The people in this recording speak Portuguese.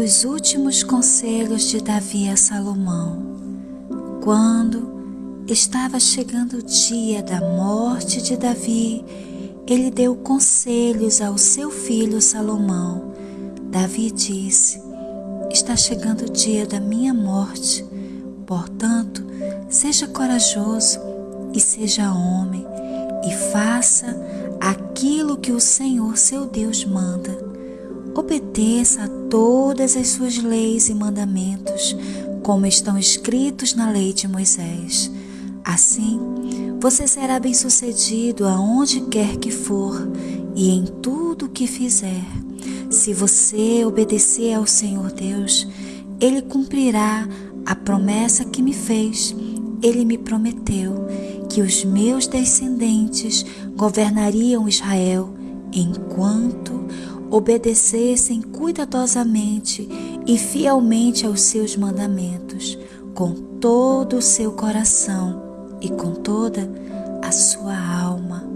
os últimos conselhos de Davi a Salomão. Quando estava chegando o dia da morte de Davi, ele deu conselhos ao seu filho Salomão. Davi disse: Está chegando o dia da minha morte, portanto, seja corajoso e seja homem, e faça aquilo que o Senhor seu Deus manda. Obedeça a todas as suas leis e mandamentos, como estão escritos na lei de Moisés. Assim, você será bem-sucedido aonde quer que for e em tudo que fizer. Se você obedecer ao Senhor Deus, Ele cumprirá a promessa que me fez. Ele me prometeu que os meus descendentes governariam Israel enquanto obedecessem cuidadosamente e fielmente aos seus mandamentos, com todo o seu coração e com toda a sua alma.